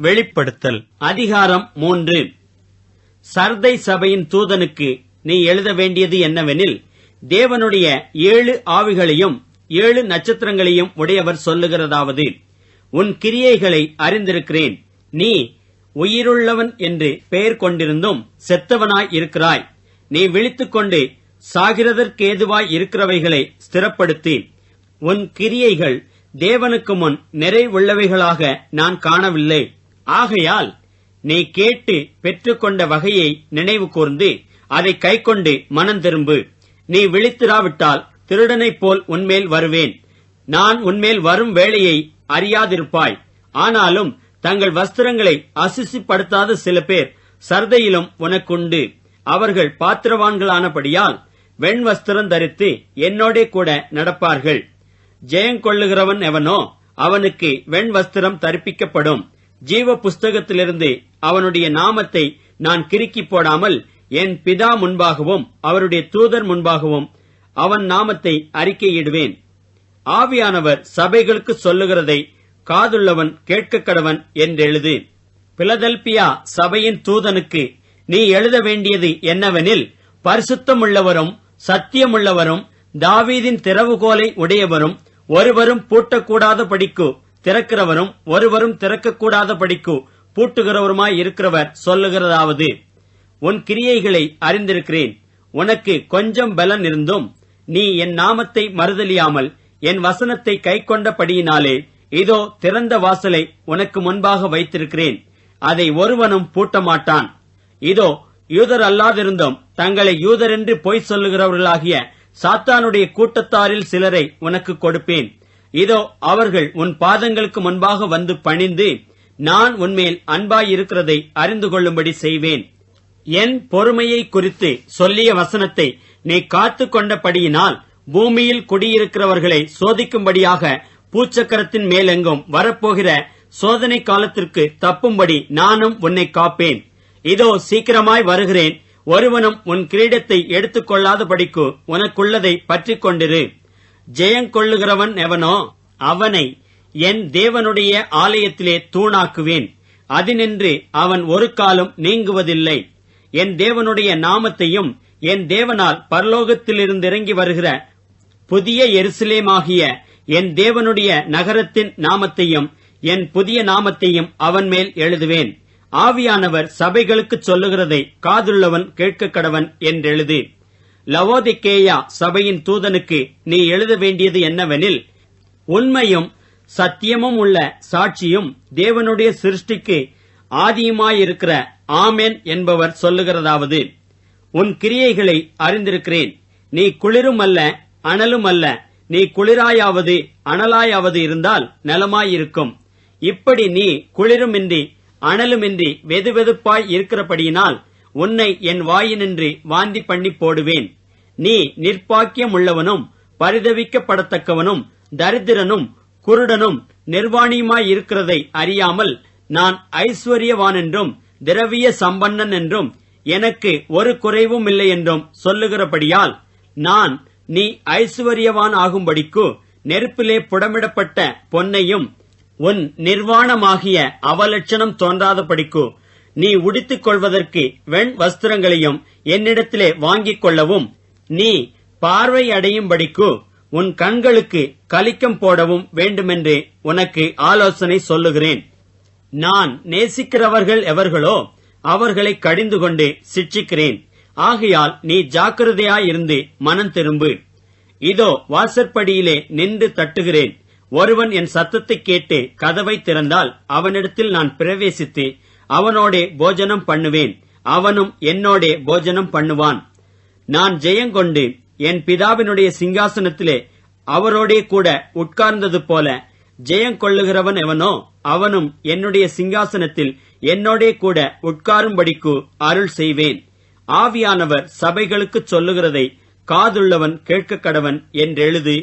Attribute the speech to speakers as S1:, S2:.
S1: வெளிப்படுத்தல். அதிகாரம் மூன்று. சர்தை சபையின் தூதனுக்கு நீ எழுத வேண்டியது என்னவெனில் தேவனுடைய ஏழு ஆவிகளையும் ஏழு நட்சத்திரங்களையும் உடையவர் சொல்லுகிறதாவது உன் கிரியைகளை அறிந்திருக்கிறேன். நீ உயிருள்ளவன் என்று பெயர் கொண்டிருந்தும் செத்தவனாய் இருக்கிறாய். நீ விழித்துக்கொண்டு சாகிறதற்கேதுவாய் இருக்கிறவைகளை ஸ்திரப்படுத்தி உன் கிரியைகள் தேவனுக்கு முன் நிறைவுள்ளவைகளாக நான் காணவில்லை. ஆகையால் நீ கேட்டு பெற்றுக்கொண்ட வகையை நினைவு கூர்ந்து அதை கைக்கொண்டு மனம் திரும்பு. நீ விழித்திராவிட்டால் திருடனைப் போல் உன்மேல் வருவேன். நான் உன்மேல் வரும் வேளையை அறியாதிருப்பாய். ஆனாலும் தங்கள் வஸ்திரங்களை அசிசிப்படுத்தாத சில பேர் சர்தையிலும் உனக்குண்டு. அவர்கள் பாத்திரவான்களானபடியால் வெண் வஸ்திரம் தரித்து என்னோடே கூட நடப்பார்கள். ஜெயங்கொள்ளுகிறவன் எவனோ அவனுக்கு வெண் வஸ்திரம் தரிப்பிக்கப்படும். ஜீவ புஸ்தகத்திலிருந்து அவனுடைய நாமத்தை நான் கிறுக்கி போடாமல் என் பிதா முன்பாகவும் அவருடைய தூதர் முன்பாகவும் அவன் நாமத்தை அறிக்கையிடுவேன். ஆவியானவர் சபைகளுக்கு சொல்லுகிறதை காதுள்ளவன் கேட்க கடவன் என்றெழுது பிலதல்பியா சபையின் தூதனுக்கு நீ எழுத வேண்டியது என்னவெனில் பரிசுத்தமுள்ளவரும் சத்தியமுள்ளவரும் தாவீதின் திறவுகோலை உடையவரும் ஒருவரும் பூட்டக்கூடாத படிக்கு திறக்கிறவரும் ஒருவரும் திறக்கக்கூடாத படிக்கு பூட்டுகிறவருமாய் இருக்கிறவர் சொல்லுகிறதாவது. உன் கிரியைகளை அறிந்திருக்கிறேன். உனக்கு கொஞ்சம் பலன் இருந்தும் நீ என் நாமத்தை மறுதலியாமல் என் வசனத்தை கைக்கொண்டபடியினாலே இதோ திறந்த வாசலை உனக்கு முன்பாக வைத்திருக்கிறேன். அதை ஒருவனும் பூட்ட மாட்டான் இதோ யூதர் அல்லாதிருந்தும் தங்களை யூதர் என்று பொய் சொல்லுகிறவர்களாகிய சாத்தானுடைய கூட்டத்தாரில் சிலரை உனக்கு கொடுப்பேன். இதோ அவர்கள் உன் பாதங்களுக்கு முன்பாக வந்து பணிந்து நான் உன்மேல் அன்பாயிருக்கிறதை அறிந்து கொள்ளும்படி செய்வேன். என் பொறுமையை குறித்து சொல்லிய வசனத்தை நீ காத்து கொண்டபடியினால் பூமியில் குடியிருக்கிறவர்களை சோதிக்கும்படியாக பூச்சக்கரத்தின் மேலெங்கும் வரப்போகிற சோதனை காலத்திற்கு தப்பும்படி நானும் உன்னை காப்பேன். இதோ சீக்கிரமாய் வருகிறேன். ஒருவனும் உன் கிரீடத்தை எடுத்துக் கொள்ளாதபடிக்கு உனக்குள்ளதை பற்றிக் கொண்டிரு ஜெயங்கொள்ளுகிறவன் எவனோ அவனை என் தேவனுடைய ஆலயத்திலே தூணாக்குவேன். அதினின்று அவன் ஒரு காலம் நீங்குவதில்லை. என் தேவனுடைய நாமத்தையும் என் தேவனால் பரலோகத்திலிருந்து இறங்கி வருகிற புதிய எருசலேமாகிய என் தேவனுடைய நகரத்தின் நாமத்தையும் என் புதிய நாமத்தையும் அவன் மேல் எழுதுவேன். ஆவியானவர் சபைகளுக்கு சொல்லுகிறதை காதுள்ளவன் கேட்க கடவன் என்றெழுது. லவோதிக்கேயா சபையின் தூதனுக்கு நீ எழுத வேண்டியது என்னவெனில் உண்மையும் சத்தியமும் உள்ள சாட்சியும் தேவனுடைய சிருஷ்டிக்கு ஆதியுமாயிருக்கிற ஆமென் என்பவர் சொல்லுகிறதாவது உன் கிரியைகளை அறிந்திருக்கிறேன். நீ குளிரும் அல்ல அனலும் அல்ல நீ குளிராயாவது அனலாயாவது இருந்தால் நலமாயிருக்கும். இப்படி நீ குளிருமின்றி அனலுமின்றி வெதுவெதுப்பாய் இருக்கிறபடியினால் உன்னை என் வாயினின்றி வாந்தி பண்ணி போடுவேன். நீ நிர்பாக்கியம் உள்ளவனும் பரிதவிக்கப்படத்தக்கவனும் தரித்திரனும் குருடனும் நிர்வாணியுமாய் இருக்கிறதை அறியாமல் நான் ஐஸ்வர்யவான் என்றும் திரவிய சம்பன்னன் என்றும் எனக்கு ஒரு குறைவும் இல்லை என்றும் சொல்லுகிறபடியால் நான் நீ ஐஸ்வர்யவான் ஆகும்படிக்கு நெருப்பிலே புடமிடப்பட்ட பொன்னையும் உன் நிர்வாணமாகிய அவலட்சணம் தோன்றாதபடிக்கு நீ உடித்துக் கொள்வதற்கு வெண் வஸ்திரங்களையும் என்னிடத்திலே வாங்கிக் கொள்ளவும் நீ பார்வை அடையும்படிக்கு உன் கண்களுக்கு கலிக்கம் போடவும் வேண்டுமென்று உனக்கு ஆலோசனை சொல்லுகிறேன். நான் நேசிக்கிறவர்கள் எவர்களோ அவர்களை கடிந்து கொண்டு சிட்சிக்கிறேன். ஆகையால் நீ ஜாக்கிரதையாயிருந்து மனம் திரும்பு. இதோ வாசற்படியிலே நின்று தட்டுகிறேன். ஒருவன் என் சத்தத்தை கேட்டு கதவை திறந்தால் அவனிடத்தில் நான் பிரவேசித்து அவனோடே போஜனம் பண்ணுவேன். அவனும் என்னோடே போஜனம் பண்ணுவான். நான் ஜெயங்கொண்டு என் பிதாவினுடைய சிங்காசனத்திலே அவரோடே கூட உட்கார்ந்தது போல ஜெயங்கொள்ளுகிறவன் எவனோ அவனும் என்னுடைய சிங்காசனத்தில் என்னோடே கூட உட்காரும்படிக்கு அருள் செய்வேன். ஆவியானவர் சபைகளுக்குச் சொல்லுகிறதை காதுள்ளவன் கேட்க கடவன் என்றெழுது